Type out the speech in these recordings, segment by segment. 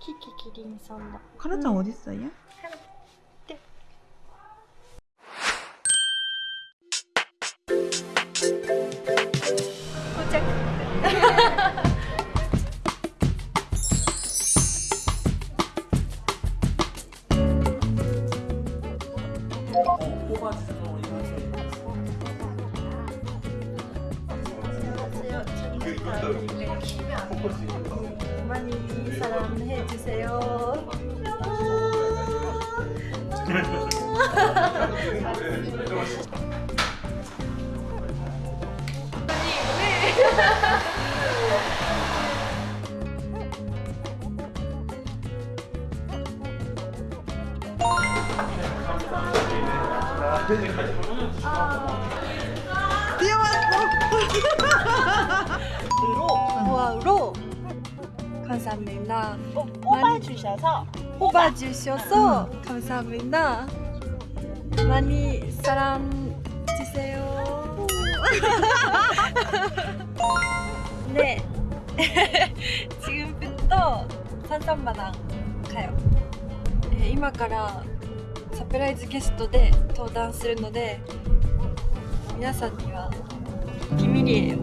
キキキリンさんだ。カラちゃんおじさんや。 많이 사랑해 주세요. 우와로 감사합니다. 뽑아주셔서 뽑아주셔서 감사합니다. 많이 사랑 주세요. 네. 지금부터 산산마당 가요. えー今からサプライズゲストで登壇するので皆さんには ビミリエ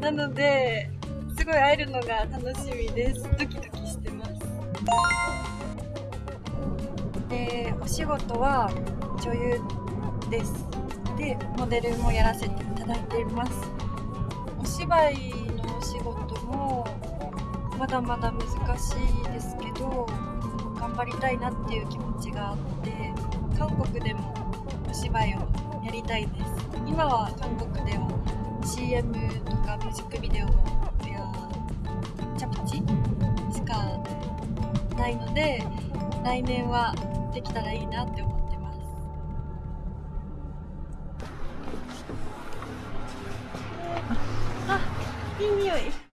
なのですごい会えるのが楽しみです。ドキドキしてます。でお仕事は女優です。でモデルもやらせていただいています。お芝居のお仕事もまだまだ難しいですけど頑張りたいなっていう気持ちがあって韓国でもお芝居をやりたいです。今は韓国では CM とかミュージックビデオのやチャプチしかないので来年はできたらいいなって思ってます。あいい匂い。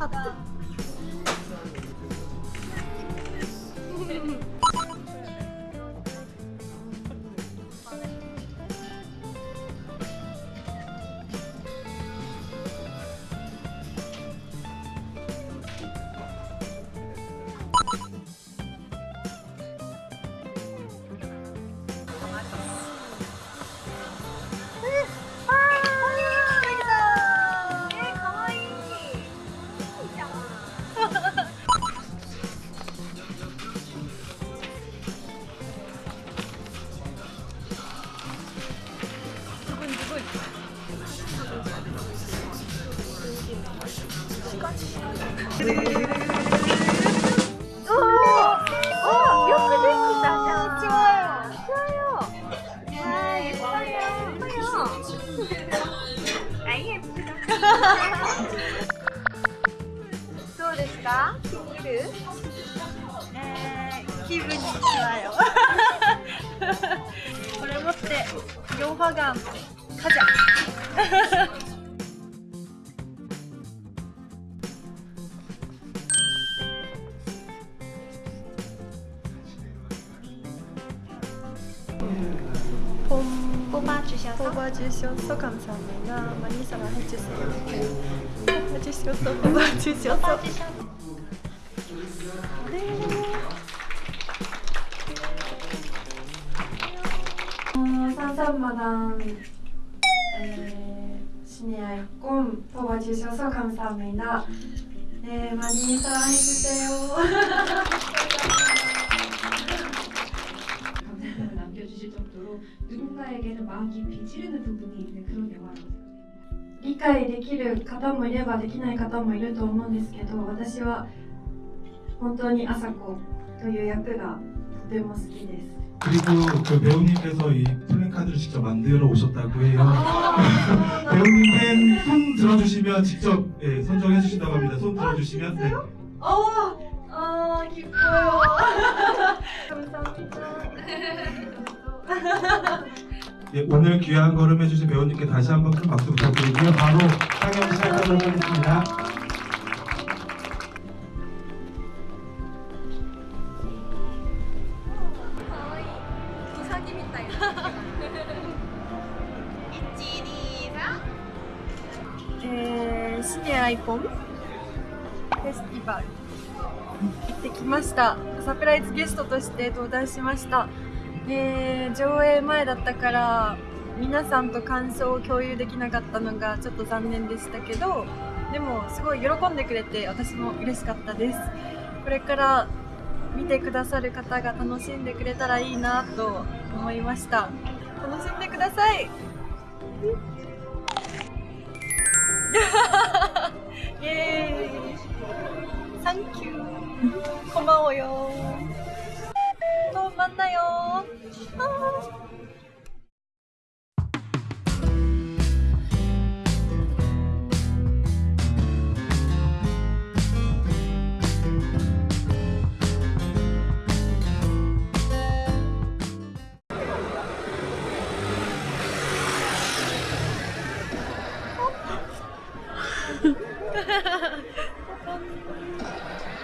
어, よどうですか見る、えー、気分に来たよこれ持ってヨーハガンカジャ 봄 뽑아주셔서 뽑아주셔서 감사합니다. 많이 사랑해주세요. 뽑아주셔서 뽑아주셔서 뽑아주셔서 어, 산산마당 에, 신의 꿈 뽑아주셔서 감사합니다. 네, 많이 사랑해주세요. 누군가에게는 마음 깊이 찌르는 부분이 있는 그런 영화라고 생각합니다. 理解できる方もいればできない方もいると思うんですけど私は 本当に朝子という役がとても好きです 그리고 그 배우님께서 이 플랜카드를 직접 만들어 오셨다고 해요. 배우님 팬 손 들어주시면 직접 예, 선정해 주신다고 합니다. 손 들어주시면 네. 아, 아 기뻐요 예, 오늘 귀한 걸음 해주신 배우님께 다시 한번 큰 박수 부탁드리고요. 바로 상영 시작하도록 하겠습니다. ウサギみたいな。一二三。えー、シニアアイコンフェスティバル行ってきましたサプライズゲストとして登壇しました、 ね、上映前だったから皆さんと感想を共有できなかったのがちょっと残念でしたけどでもすごい喜んでくれて私も嬉しかったです。これから見てくださる方が楽しんでくれたらいいなと思いました。楽しんでください。イエーイ。サンキュー。こまおよ まんなよ Ha ha ha!